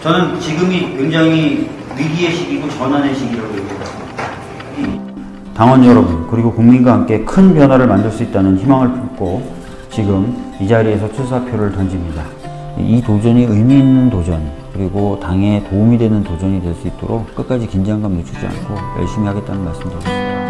저는 지금이 굉장히 위기의 시기고 전환의 시기라고 얘기해요. 당원 여러분 그리고 국민과 함께 큰 변화를 만들 수 있다는 희망을 품고 지금 이 자리에서 출사표를 던집니다. 이 도전이 의미 있는 도전 그리고 당에 도움이 되는 도전이 될 수 있도록 끝까지 긴장감 늦추지 않고 열심히 하겠다는 말씀드립니다.